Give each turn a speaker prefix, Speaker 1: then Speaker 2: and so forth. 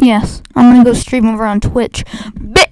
Speaker 1: Yes, I'm gonna go stream over on Twitch. Bit